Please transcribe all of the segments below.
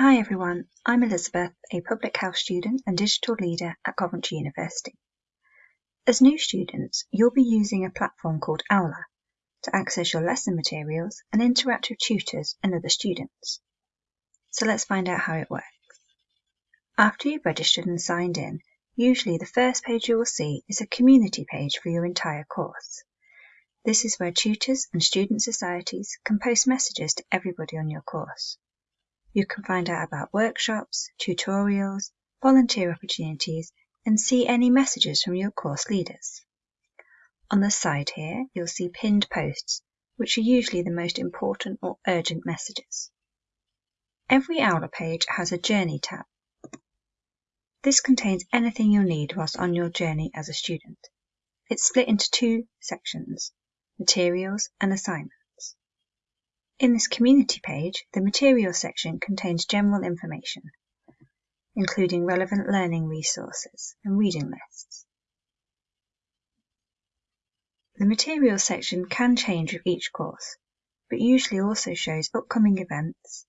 Hi everyone, I'm Elizabeth, a public health student and digital leader at Coventry University. As new students, you'll be using a platform called Aula to access your lesson materials and interact with tutors and other students. So let's find out how it works. After you've registered and signed in, usually the first page you will see is a community page for your entire course. This is where tutors and student societies can post messages to everybody on your course. You can find out about workshops, tutorials, volunteer opportunities, and see any messages from your course leaders. On the side here, you'll see pinned posts, which are usually the most important or urgent messages. Every Aula page has a Journey tab. This contains anything you'll need whilst on your journey as a student. It's split into two sections, materials and assignments. In this community page, the materials section contains general information, including relevant learning resources and reading lists. The materials section can change with each course, but usually also shows upcoming events,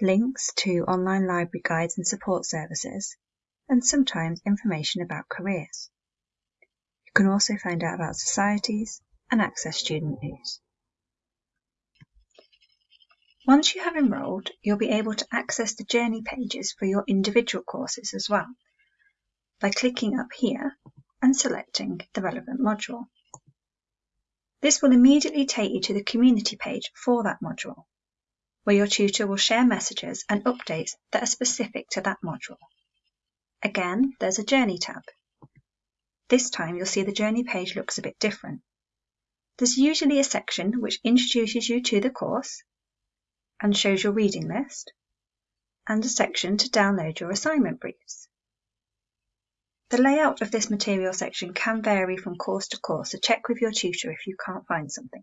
links to online library guides and support services, and sometimes information about careers. You can also find out about societies and access student news. Once you have enrolled, you'll be able to access the journey pages for your individual courses as well by clicking up here and selecting the relevant module. This will immediately take you to the community page for that module, where your tutor will share messages and updates that are specific to that module. Again, there's a Journey tab. This time you'll see the Journey page looks a bit different. There's usually a section which introduces you to the course and shows your reading list, and a section to download your assignment briefs. The layout of this material section can vary from course to course, so check with your tutor if you can't find something.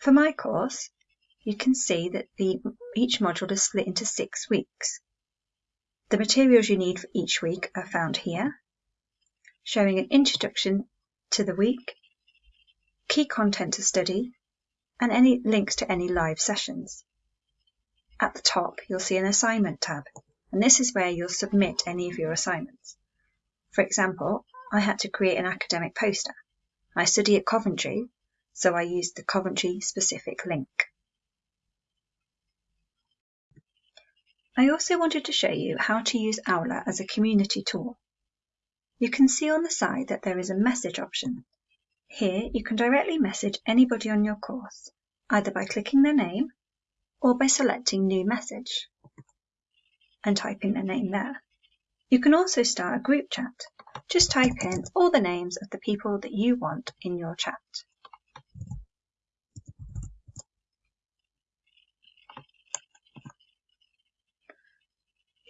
For my course, you can see that the, each module is split into six weeks. The materials you need for each week are found here, showing an introduction to the week, key content to study, and any links to any live sessions. At the top, you'll see an assignment tab, and this is where you'll submit any of your assignments. For example, I had to create an academic poster. I study at Coventry, so I used the Coventry specific link. I also wanted to show you how to use Aula as a community tool. You can see on the side that there is a message option here you can directly message anybody on your course, either by clicking their name or by selecting New Message and typing their name there. You can also start a group chat. Just type in all the names of the people that you want in your chat.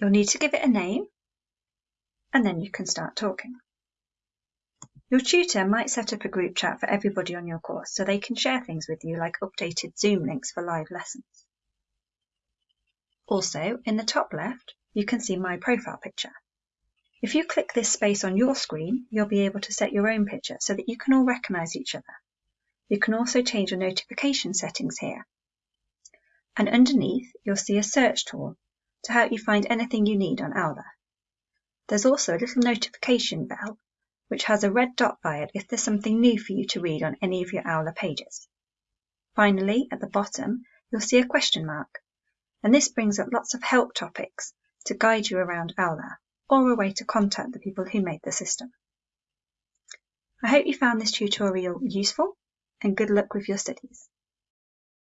You'll need to give it a name and then you can start talking. Your tutor might set up a group chat for everybody on your course so they can share things with you like updated Zoom links for live lessons. Also, in the top left, you can see my profile picture. If you click this space on your screen, you'll be able to set your own picture so that you can all recognise each other. You can also change your notification settings here. And underneath, you'll see a search tool to help you find anything you need on Aula. There's also a little notification bell which has a red dot by it if there's something new for you to read on any of your Aula pages. Finally, at the bottom, you'll see a question mark, and this brings up lots of help topics to guide you around Aula, or a way to contact the people who made the system. I hope you found this tutorial useful, and good luck with your studies.